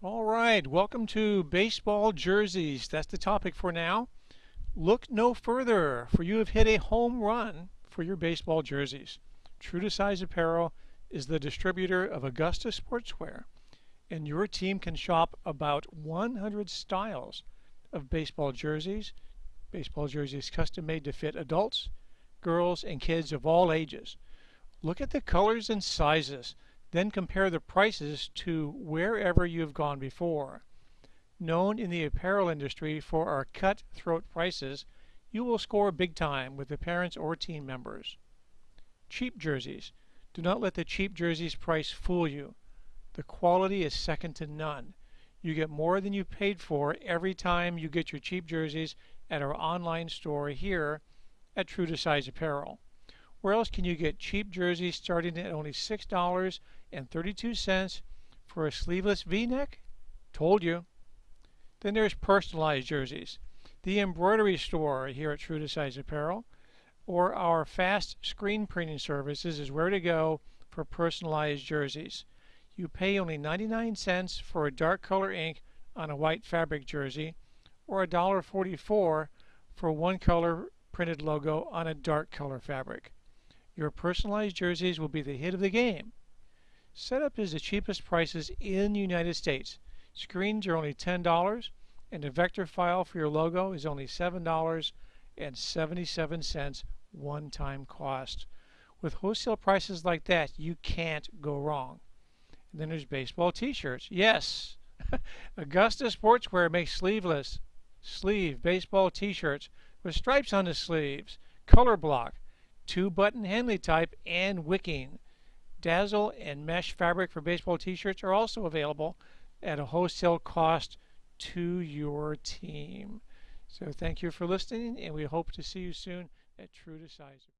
All right, welcome to baseball jerseys. That's the topic for now. Look no further, for you have hit a home run for your baseball jerseys. True to Size Apparel is the distributor of Augusta Sportswear, and your team can shop about 100 styles of baseball jerseys. Baseball jerseys custom made to fit adults, girls, and kids of all ages. Look at the colors and sizes. Then compare the prices to wherever you've gone before. Known in the apparel industry for our cutthroat prices, you will score big time with the parents or team members. Cheap jerseys. Do not let the cheap jerseys price fool you. The quality is second to none. You get more than you paid for every time you get your cheap jerseys at our online store here at True to Size Apparel. Where else can you get cheap jerseys starting at only $6.32 for a sleeveless v-neck? Told you. Then there's personalized jerseys. The embroidery store here at True to Size Apparel or our fast screen printing services is where to go for personalized jerseys. You pay only 99 cents for a dark color ink on a white fabric jersey or $1.44 for one color printed logo on a dark color fabric. Your personalized jerseys will be the hit of the game. Setup is the cheapest prices in the United States. Screens are only $10 and a vector file for your logo is only $7.77 one-time cost. With wholesale prices like that, you can't go wrong. And then there's baseball t-shirts. Yes, Augusta Sportswear makes sleeveless sleeve baseball t-shirts with stripes on the sleeves, color block, two button Henley type, and wicking. Dazzle and mesh fabric for baseball t-shirts are also available at a wholesale cost to your team. So thank you for listening, and we hope to see you soon at True to Size.